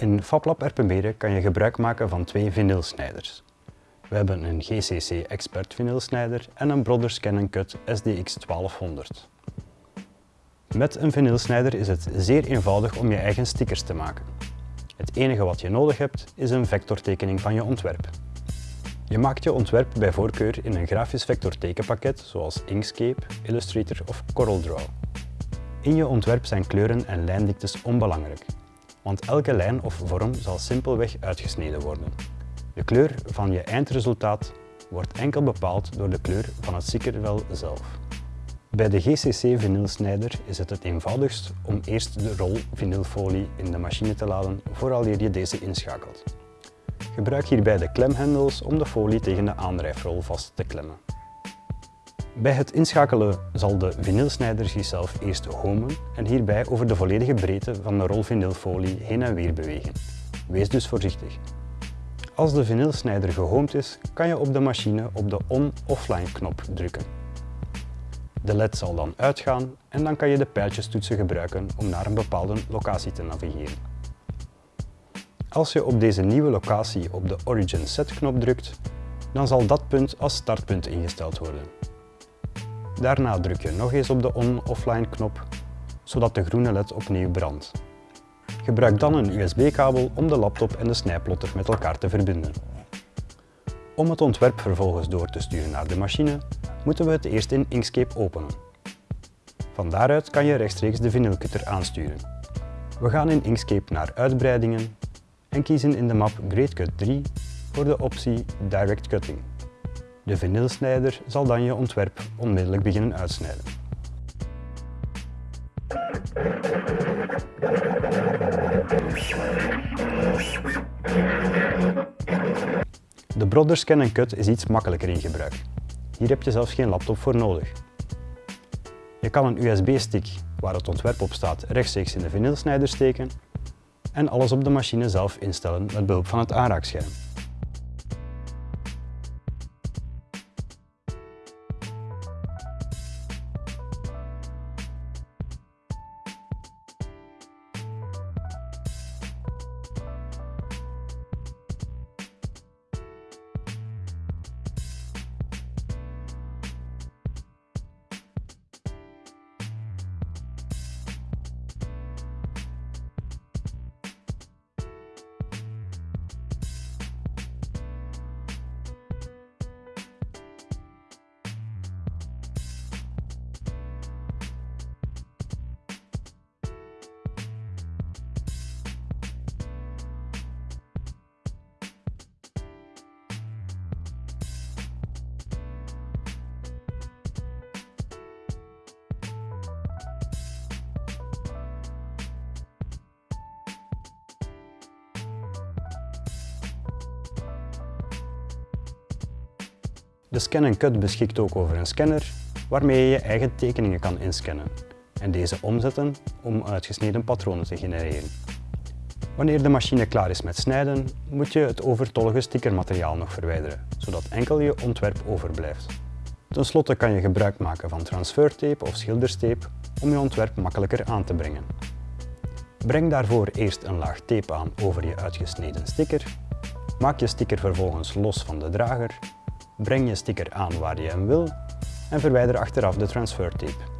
In FabLab Erpenberen kan je gebruik maken van twee vinylsnijders. We hebben een GCC Expert vinylsnijder en een Brothers Canon Cut SDX 1200. Met een vinylsnijder is het zeer eenvoudig om je eigen stickers te maken. Het enige wat je nodig hebt is een vectortekening van je ontwerp. Je maakt je ontwerp bij voorkeur in een grafisch vectortekenpakket zoals Inkscape, Illustrator of CorelDRAW. In je ontwerp zijn kleuren en lijndiktes onbelangrijk, want elke lijn of vorm zal simpelweg uitgesneden worden. De kleur van je eindresultaat wordt enkel bepaald door de kleur van het stickervel zelf. Bij de GCC vinylsnijder is het het eenvoudigst om eerst de rol vinylfolie in de machine te laden vooraleer je deze inschakelt. Gebruik hierbij de klemhendels om de folie tegen de aandrijfrol vast te klemmen. Bij het inschakelen zal de vinylsnijder zichzelf eerst homen en hierbij over de volledige breedte van de rol vinylfolie heen en weer bewegen. Wees dus voorzichtig. Als de vinylsnijder gehoomd is, kan je op de machine op de on-offline knop drukken. De led zal dan uitgaan en dan kan je de pijltjestoetsen gebruiken om naar een bepaalde locatie te navigeren. Als je op deze nieuwe locatie op de Origin Set knop drukt, dan zal dat punt als startpunt ingesteld worden. Daarna druk je nog eens op de on-offline knop, zodat de groene led opnieuw brandt. Gebruik dan een USB-kabel om de laptop en de snijplotter met elkaar te verbinden. Om het ontwerp vervolgens door te sturen naar de machine, moeten we het eerst in Inkscape openen. Van daaruit kan je rechtstreeks de vinylcutter aansturen. We gaan in Inkscape naar Uitbreidingen en kiezen in de map GreatCut 3 voor de optie Direct Cutting. De vinylsnijder zal dan je ontwerp onmiddellijk beginnen uitsnijden. De Brothers Canon Cut is iets makkelijker in gebruik. Hier heb je zelfs geen laptop voor nodig. Je kan een USB-stick waar het ontwerp op staat rechtstreeks in de vinylsnijder steken en alles op de machine zelf instellen met behulp van het aanraakscherm. De Scan Cut beschikt ook over een scanner waarmee je je eigen tekeningen kan inscannen en deze omzetten om uitgesneden patronen te genereren. Wanneer de machine klaar is met snijden, moet je het overtollige stickermateriaal nog verwijderen, zodat enkel je ontwerp overblijft. Ten slotte kan je gebruik maken van transfertape of schilderstape om je ontwerp makkelijker aan te brengen. Breng daarvoor eerst een laag tape aan over je uitgesneden sticker, maak je sticker vervolgens los van de drager breng je sticker aan waar je hem wil en verwijder achteraf de transfertape.